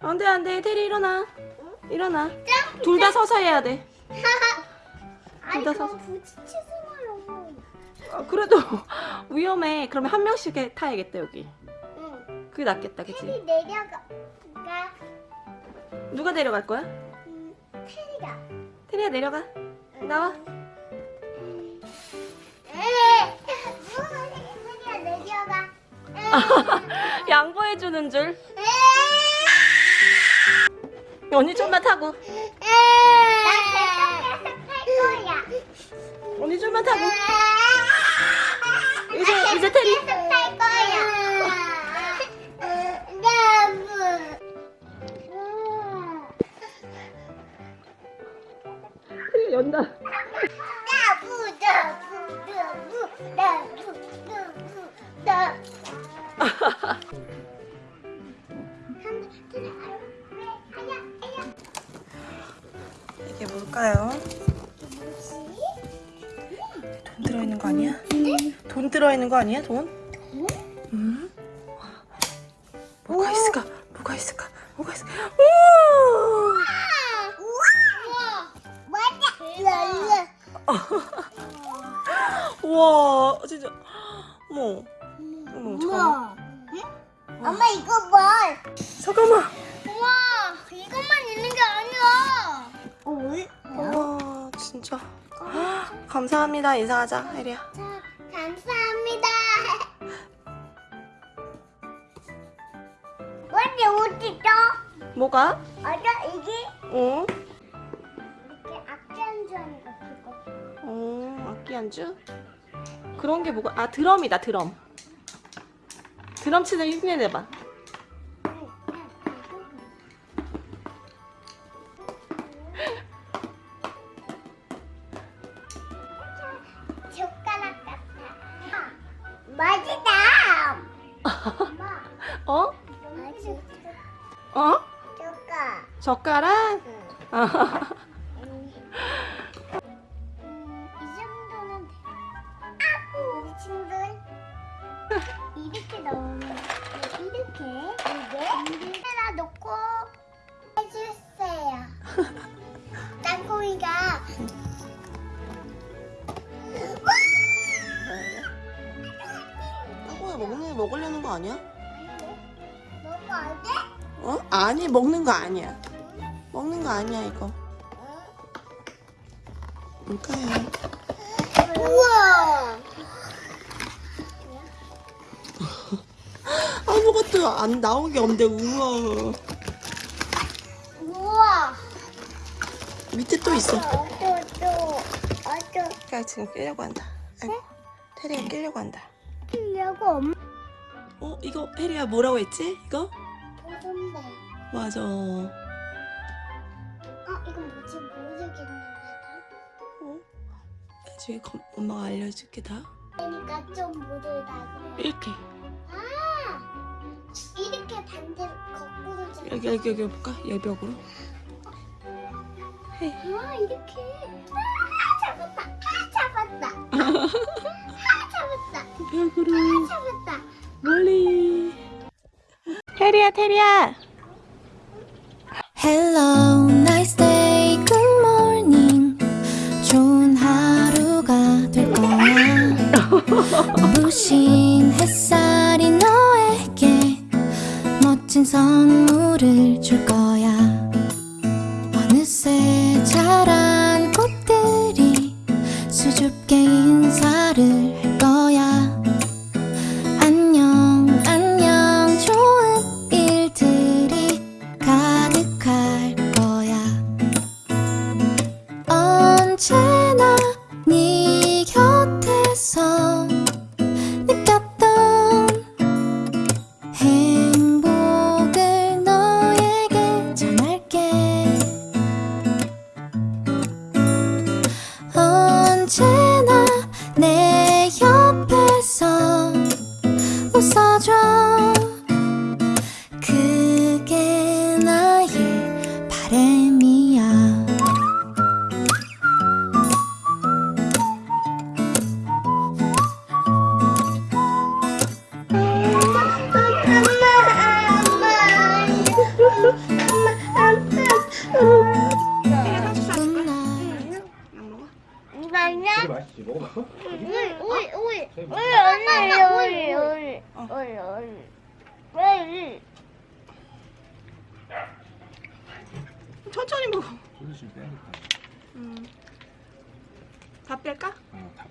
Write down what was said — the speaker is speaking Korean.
안 돼, 안돼 테리 일어나. 일어나. 둘 다 서서 해야 돼. 둘 다 서서. 아, 그래도 위험해. 그러면 한 명씩 타야겠다 여기. 응. 그게 낫겠다, 그치? 테리 내려가. 누가 내려갈 거야? 음, 테리가. 테리야 내려가. 응. 나와. 응. 양보해주는 줄 에이. 언니 좀만 타고. 언니 좀만 타고 이제 이제 테리 탈 거야. 테리 연다 이게 뭘까요? 돈 들어있는 거 아니야? 돈 들어있는 거 아니야 돈? 음? 뭐가 있을까? 뭐가 있을까? 뭐가 있을까? 오! 우와 진짜 잠깐만 엄마 이거 봐. 잠깐만 우와 이것만 있는 게 아니야. 어 왜? 우와 진짜 감사합니다 인사하자 혜리야 자 감사합니다. 언니 어디 있어? 뭐가? 아까 이게 어? 이렇게 악기한 줄 아는 거 그거. 어 악기 안주? 그런 게 뭐가 아 드럼이다 드럼 드럼 치는 흉내 내봐 젓가락 같아. 맛있다. 어? 어? 젓가. 젓가락? 음, 이 정도는 돼. 아, 우리 친구들 이렇게 넣으면 돼. 이렇게 이게 여기다 놓고 해주세요. 땅콩이가 땅콩이 먹는 먹으려는 거 아니야? 먹으면 안 돼? 어? 아니 먹는 거 아니야 먹는 거 아니야 이거 뭘까요? 우와. 아무것도 안 나온 게 없는데 우와 우와. 밑에 또 있어 또, 또, 어쩌. 테리가 지금 끼려고 한다 아이고 테리가 끼려고 한다 하려고 엄마 어? 이거 혜리야 뭐라고 했지? 이거? 보던데. 맞아 어, 이건 뭐지? 모르겠는데. 어? 나중에 검- 엄마가 알려줄게 다 그러니까 좀 모르다 그래. 이렇게 여기 여기 여기 볼까? 여벽으로 헤이 아, 이렇게. 아, 잡았다. 아, 잡았다. 아, 잡았다. 벽으로 아, 잡았다. 멀리 테리야 테리야 Hello, nice day, good morning. 좋은 하루가 될 거야. 부신 멋진 선물을 줄 거야. 어느새 자란 꽃들이 수줍게 인사를 할 거야. 안녕, 안녕, 좋은 일들이 가득할 거야. 언제 웃어줘. 천천히 먹어. 소주 좀 빼야겠다. 음. 다 뺄까? 어, 다